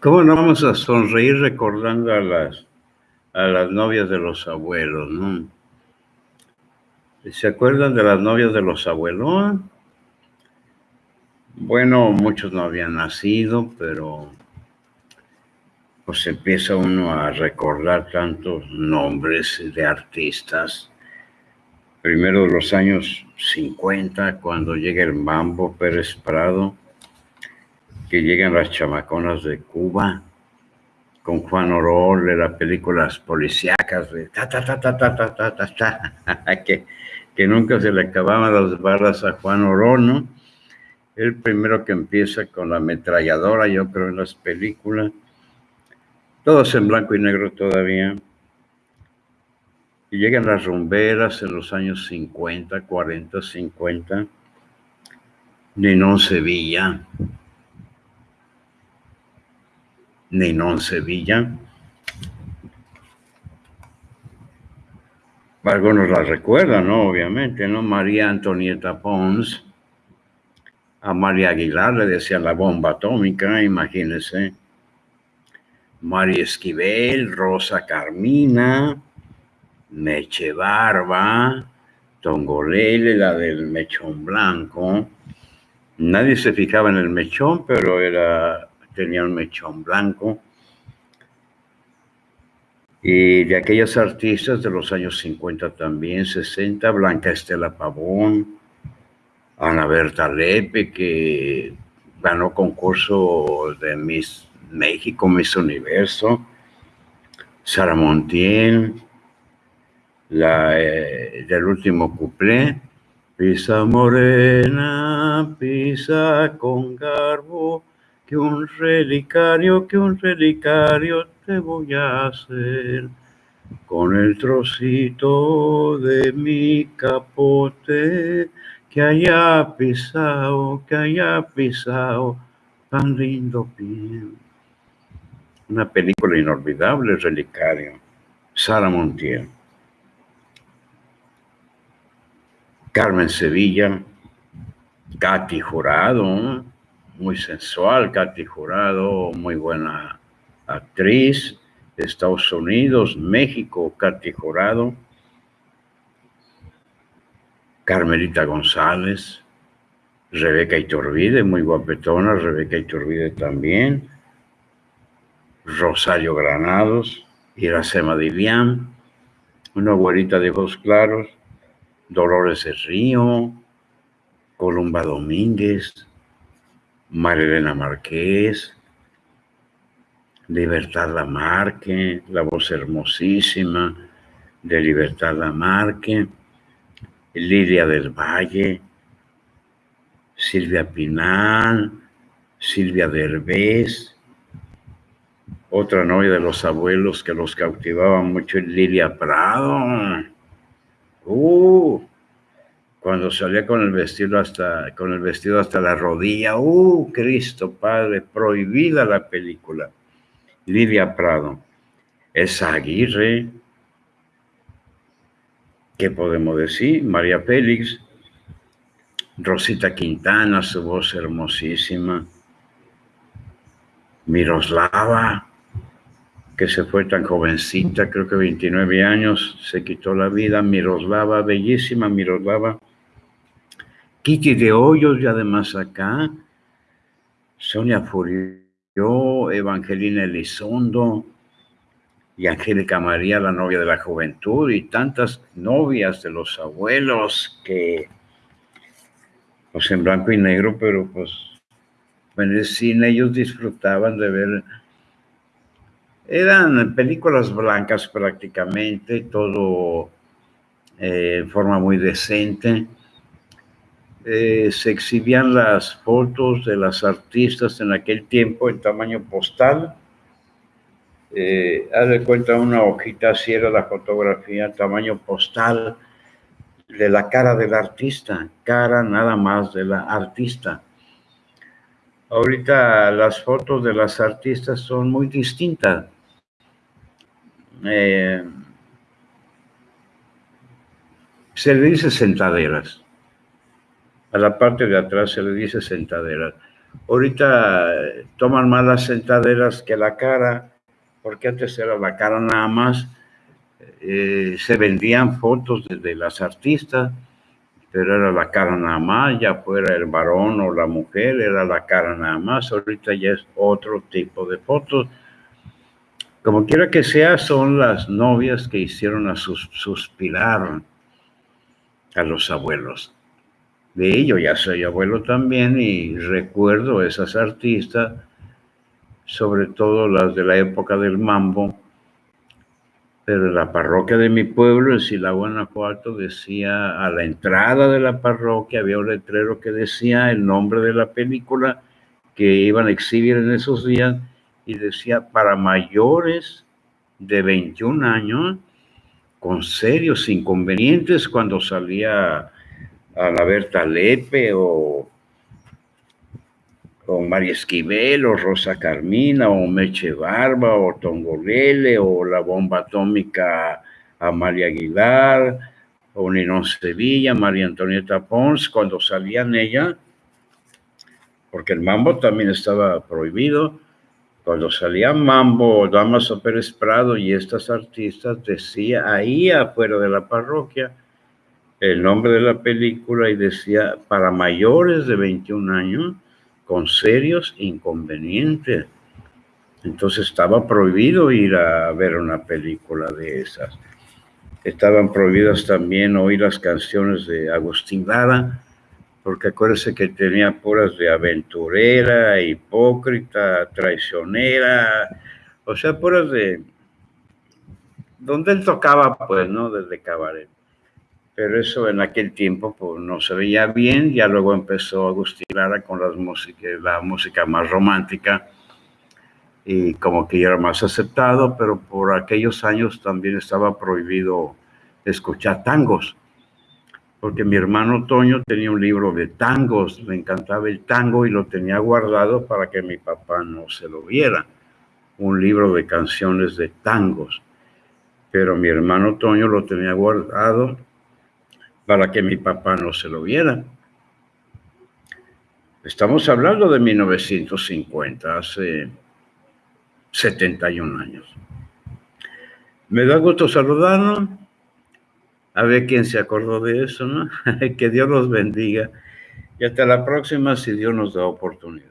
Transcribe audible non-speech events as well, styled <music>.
¿Cómo no vamos a sonreír recordando a las, a las novias de los abuelos, no? ¿Se acuerdan de las novias de los abuelos? Bueno, muchos no habían nacido, pero pues empieza uno a recordar tantos nombres de artistas. Primero los años 50, cuando llega el Mambo Pérez Prado, que llegan las chamaconas de Cuba, con Juan Orol de las películas policíacas de ta ta ta ta ta ta ta ta, ta <laughs> que, que nunca se le acababan las balas a Juan Orol, ¿no? El primero que empieza con la ametralladora, yo creo, en las películas. Todos en blanco y negro todavía. Y llegan las rumberas en los años 50, 40, 50. Ninón Sevilla. Ninón Sevilla. Algunos la recuerdan, ¿no? Obviamente, ¿no? María Antonieta Pons a María Aguilar le decían la bomba atómica, imagínense. María Esquivel, Rosa Carmina, Meche Barba, Tongolele, la del mechón blanco. Nadie se fijaba en el mechón, pero era, tenía un mechón blanco. Y de aquellas artistas de los años 50 también, 60, Blanca Estela Pavón, Ana Berta Lepe, que ganó concurso de Miss México, Miss Universo, Sara Montiel, la eh, del último cuplé, Pisa morena, pisa con que un relicario, que un relicario te voy a hacer con el trocito de mi capote que haya pisado, que haya pisado tan lindo pie. Una película inolvidable, Relicario. Sara Montiel. Carmen Sevilla, Katy Jurado, muy sensual, Katy Jurado, muy buena actriz, Estados Unidos, México, Katy Jurado. Carmelita González, Rebeca Iturbide, muy guapetona, Rebeca Iturbide también, Rosario Granados, Iracema Dilián, una güerita de ojos claros, Dolores de Río, Columba Domínguez, Marilena Marqués, Libertad Lamarque, la voz hermosísima de Libertad Lamarque, Lidia del Valle, Silvia Pinal, Silvia Derbez, otra novia de los abuelos que los cautivaba mucho, Lilia Prado. Uh, cuando salía con el vestido hasta con el vestido hasta la rodilla, uh, Cristo Padre, prohibida la película. Lidia Prado, esa Aguirre, ¿Qué podemos decir? María Félix, Rosita Quintana, su voz hermosísima, Miroslava, que se fue tan jovencita, creo que 29 años, se quitó la vida, Miroslava, bellísima Miroslava, Kitty de Hoyos y además acá, Sonia Furio, Evangelina Elizondo, y Angélica María, la novia de la juventud, y tantas novias de los abuelos que, pues en blanco y negro, pero pues en el cine ellos disfrutaban de ver, eran películas blancas prácticamente, todo eh, en forma muy decente. Eh, se exhibían las fotos de las artistas en aquel tiempo en tamaño postal eh, cuenta una hojita, así era la fotografía, tamaño postal, de la cara del artista, cara nada más de la artista. Ahorita las fotos de las artistas son muy distintas. Eh, se le dice sentaderas. A la parte de atrás se le dice sentaderas. Ahorita toman más las sentaderas que la cara, porque antes era la cara nada más. Eh, se vendían fotos de, las artistas, pero era la cara nada más, ya fuera el varón o la mujer, era la cara nada más. Ahorita ya es otro tipo de fotos. Como quiera que sea, son las novias que hicieron a sus, suspirar a los abuelos. De ello ya soy abuelo también y recuerdo esas artistas, sobre todo las de la época del mambo, pero en la parroquia de mi pueblo, en Sila, Guanajuato, decía, a la entrada de la parroquia había un letrero que decía el nombre de la película que iban a exhibir en esos días y decía, para mayores de 21 años, con serios inconvenientes cuando salía a la Berta Lepe o con María Esquivel o Rosa Carmina o Meche Barba o Tongolele o la bomba atómica Amalia Aguilar o Ninón Sevilla, María Antonieta Pons, cuando salían ella, porque el mambo también estaba prohibido, cuando salía Mambo, Damaso Pérez Prado y estas artistas, decía ahí afuera de la parroquia el nombre de la película y decía para mayores de 21 años con serios inconvenientes. Entonces estaba prohibido ir a ver una película de esas. Estaban prohibidas también oír las canciones de Agustín Lara, porque acuérdese que tenía puras de aventurera, hipócrita, traicionera, o sea, puras de... donde él tocaba, pues, ¿no? Desde cabaret pero eso en aquel tiempo pues, no se veía bien, ya luego empezó Agustín Lara con las músicas, la música más romántica y como que ya era más aceptado, pero por aquellos años también estaba prohibido escuchar tangos, porque mi hermano Toño tenía un libro de tangos, le encantaba el tango y lo tenía guardado para que mi papá no se lo viera, un libro de canciones de tangos, pero mi hermano Toño lo tenía guardado para que mi papá no se lo viera. Estamos hablando de 1950, hace 71 años. Me da gusto saludarlo, a ver quién se acordó de eso, ¿no? <laughs> que Dios los bendiga y hasta la próxima si Dios nos da oportunidad.